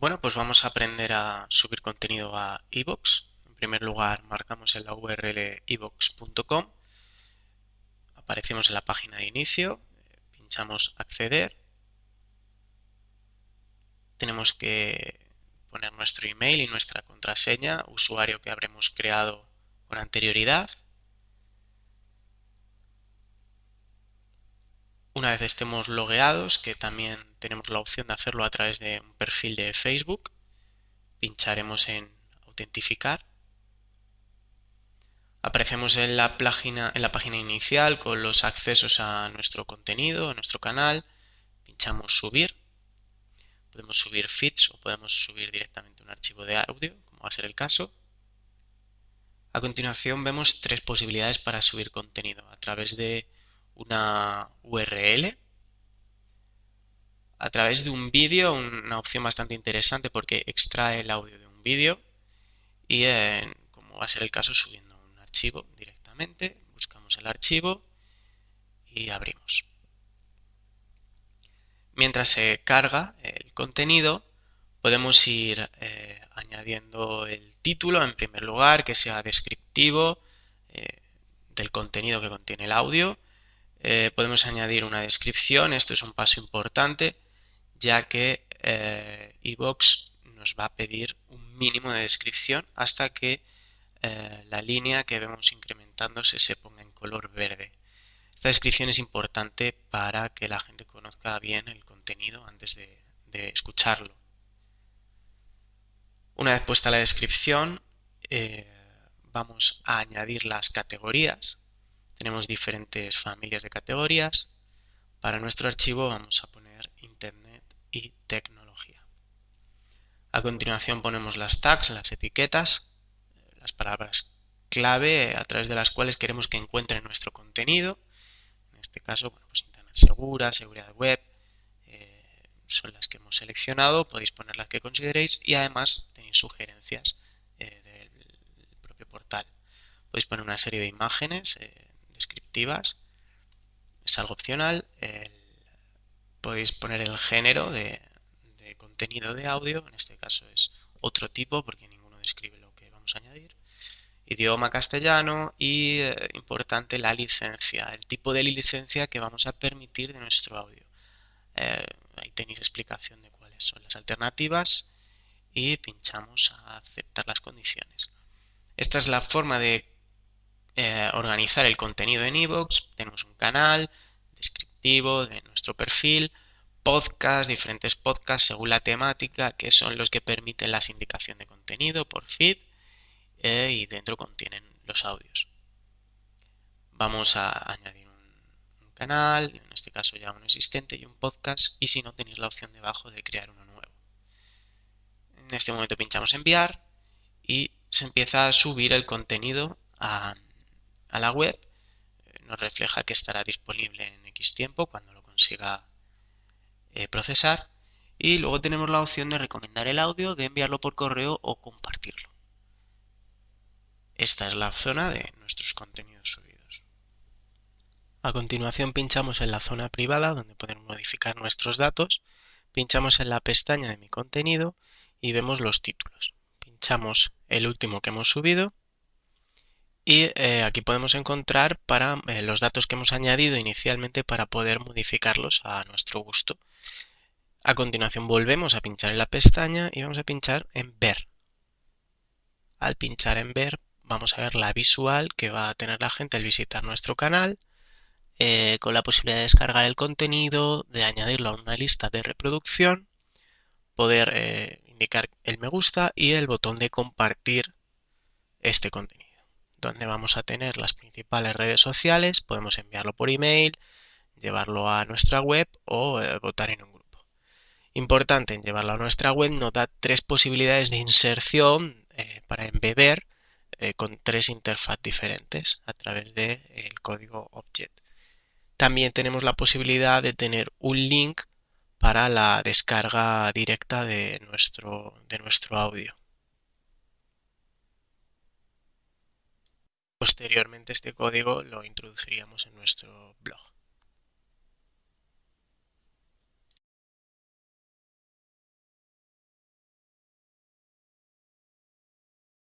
Bueno, pues vamos a aprender a subir contenido a iVoox. En primer lugar, marcamos en la URL iVoox.com. Aparecemos en la página de inicio, pinchamos acceder. Tenemos que poner nuestro email y nuestra contraseña, usuario que habremos creado con anterioridad. Una vez estemos logueados, que también tenemos la opción de hacerlo a través de un perfil de Facebook, pincharemos en autentificar. Aparecemos en la, página, en la página inicial con los accesos a nuestro contenido, a nuestro canal. Pinchamos subir. Podemos subir feeds o podemos subir directamente un archivo de audio, como va a ser el caso. A continuación vemos tres posibilidades para subir contenido a través de una URL a través de un vídeo, una opción bastante interesante porque extrae el audio de un vídeo y como va a ser el caso subiendo un archivo directamente, buscamos el archivo y abrimos. Mientras se carga el contenido podemos ir eh, añadiendo el título en primer lugar que sea descriptivo eh, del contenido que contiene el audio eh, podemos añadir una descripción, esto es un paso importante, ya que eh, nos va a pedir un mínimo de descripción hasta que eh, la línea que vemos incrementándose se ponga en color verde. Esta descripción es importante para que la gente conozca bien el contenido antes de, de escucharlo. Una vez puesta la descripción, vamos a añadir las categorías tenemos diferentes familias de categorías. Para nuestro archivo vamos a poner Internet y tecnología. A continuación ponemos las tags, las etiquetas, las palabras clave a través de las cuales queremos que encuentre nuestro contenido. En este caso, pues Internet segura, seguridad web, eh, son las que hemos seleccionado. Podéis poner las que consideréis y además tenéis sugerencias eh, del propio portal. Podéis poner una serie de imágenes. Eh, Es algo opcional. podéis poner el género de, contenido de audio. En este caso es otro tipo porque ninguno describe lo que vamos a añadir. Idioma castellano y eh, importante la licencia, el tipo de licencia que vamos a permitir de nuestro audio. Eh, ahí tenéis explicación de cuáles son las alternativas y pinchamos a aceptar las condiciones. Esta es la forma de eh, organizar el contenido en iVoox. Tenemos un canal descriptivo de nuestro perfil, podcast, diferentes podcasts según la temática, que son los que permiten la sindicación de contenido por feed eh, y dentro contienen los audios. Vamos a añadir un, canal, en este caso ya un existente y un podcast, y si no tenéis la opción debajo de crear uno nuevo. En este momento pinchamos enviar y se empieza a subir el contenido a, a la web, eh, nos refleja que estará disponible en X tiempo cuando lo consiga eh, procesar. Y luego tenemos la opción de recomendar el audio, de enviarlo por correo o compartirlo. Esta es la zona de nuestros contenidos subidos. A continuación pinchamos en la zona privada donde podemos modificar nuestros datos. Pinchamos en la pestaña de mi contenido y vemos los títulos. Pinchamos el último que hemos subido y eh, aquí podemos encontrar para eh, los datos que hemos añadido inicialmente para poder modificarlos a nuestro gusto. A continuación volvemos a pinchar en la pestaña y vamos a pinchar en ver. Al pinchar en ver vamos a ver la visual que va a tener la gente al visitar nuestro canal eh, con la posibilidad de descargar el contenido, de añadirlo a una lista de reproducción, poder indicar el me gusta y el botón de compartir este contenido donde vamos a tener las principales redes sociales, podemos enviarlo por email, llevarlo a nuestra web o eh, votar en un grupo. Importante en llevarlo a nuestra web nos da tres posibilidades de inserción eh, para embeber eh, con tres interfaz diferentes a través del código object. También tenemos la posibilidad de tener un link para la descarga directa de nuestro, de nuestro audio. Posteriormente este código lo introduciríamos en nuestro blog.